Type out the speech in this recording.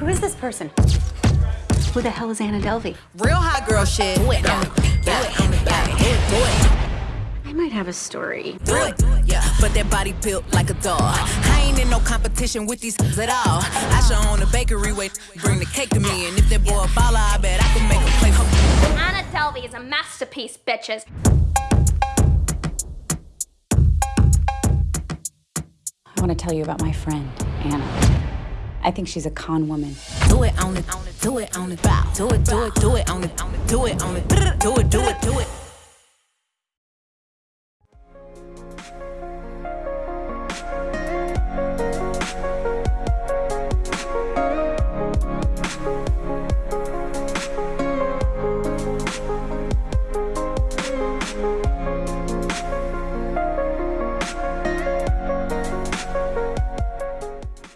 Who is this person? Who the hell is Anna Delvey? Real hot girl shit. Do it. Do it, on the. Do it, do it. I might have a story. Do it, yeah. But that body built like a dog. I ain't in no competition with these at all. I should own a bakery, wait, bring the cake to me. And if that boy a baller, I bet I can make him play. Anna Delvey is a masterpiece, bitches. I want to tell you about my friend, Anna. I think she's a con woman. Do it on it, do it on it. Do it, do it, do it on it, on it, do it on it, do it, do it, do it.